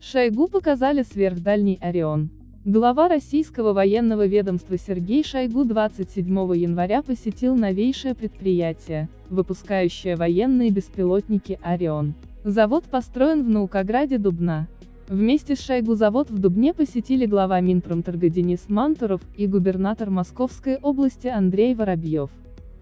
Шойгу показали сверхдальний Орион. Глава российского военного ведомства Сергей Шойгу 27 января посетил новейшее предприятие, выпускающее военные беспилотники «Орион». Завод построен в Наукограде Дубна. Вместе с Шойгу завод в Дубне посетили глава Минпромторга Денис Мантуров и губернатор Московской области Андрей Воробьев.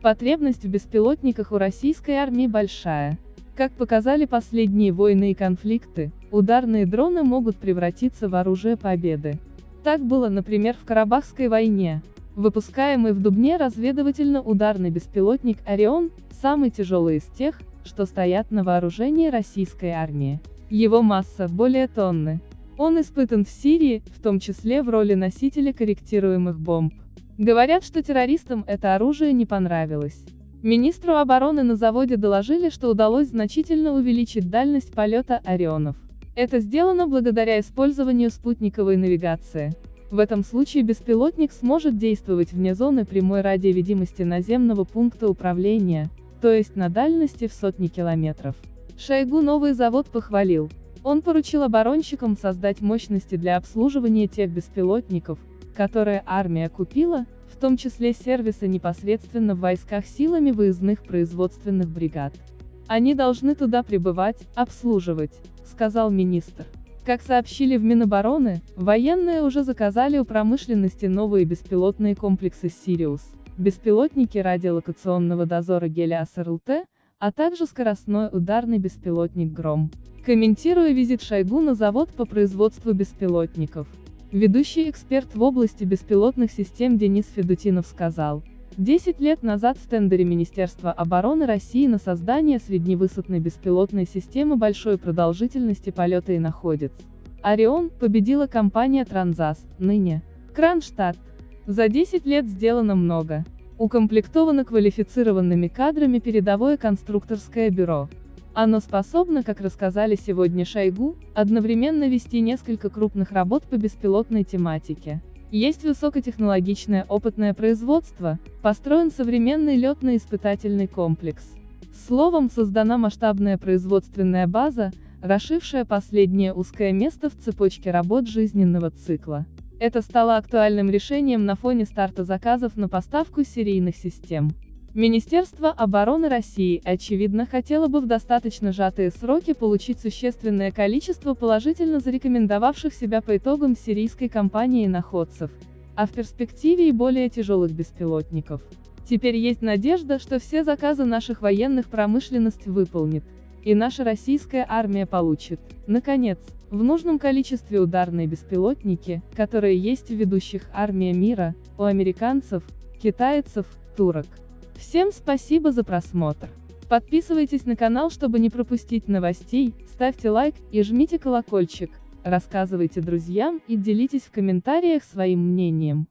Потребность в беспилотниках у российской армии большая. Как показали последние войны и конфликты, ударные дроны могут превратиться в оружие победы. Так было, например, в Карабахской войне. Выпускаемый в Дубне разведывательно-ударный беспилотник «Орион» – самый тяжелый из тех, что стоят на вооружении российской армии. Его масса – более тонны. Он испытан в Сирии, в том числе в роли носителя корректируемых бомб. Говорят, что террористам это оружие не понравилось. Министру обороны на заводе доложили, что удалось значительно увеличить дальность полета «Орионов». Это сделано благодаря использованию спутниковой навигации. В этом случае беспилотник сможет действовать вне зоны прямой радиовидимости наземного пункта управления, то есть на дальности в сотни километров. Шойгу новый завод похвалил. Он поручил оборонщикам создать мощности для обслуживания тех беспилотников, которые армия купила, в том числе сервисы непосредственно в войсках силами выездных производственных бригад. Они должны туда прибывать, обслуживать, сказал министр. Как сообщили в Минобороны, военные уже заказали у промышленности новые беспилотные комплексы «Сириус», беспилотники радиолокационного дозора Гелиас РЛТ, а также скоростной ударный беспилотник «Гром». Комментируя визит Шойгу на завод по производству беспилотников, Ведущий эксперт в области беспилотных систем Денис Федутинов сказал, 10 лет назад в тендере Министерства обороны России на создание средневысотной беспилотной системы большой продолжительности полета и находится. Орион победила компания Транзас, ныне Кронштадт. За 10 лет сделано много. Укомплектовано квалифицированными кадрами передовое конструкторское бюро. Оно способно, как рассказали сегодня Шойгу, одновременно вести несколько крупных работ по беспилотной тематике. Есть высокотехнологичное опытное производство, построен современный летно-испытательный комплекс. Словом, создана масштабная производственная база, расшившая последнее узкое место в цепочке работ жизненного цикла. Это стало актуальным решением на фоне старта заказов на поставку серийных систем. Министерство обороны России, очевидно, хотело бы в достаточно сжатые сроки получить существенное количество положительно зарекомендовавших себя по итогам сирийской кампании находцев, а в перспективе и более тяжелых беспилотников. Теперь есть надежда, что все заказы наших военных промышленность выполнит, и наша российская армия получит, наконец, в нужном количестве ударные беспилотники, которые есть в ведущих армия мира, у американцев, китайцев, турок. Всем спасибо за просмотр. Подписывайтесь на канал, чтобы не пропустить новостей, ставьте лайк и жмите колокольчик, рассказывайте друзьям и делитесь в комментариях своим мнением.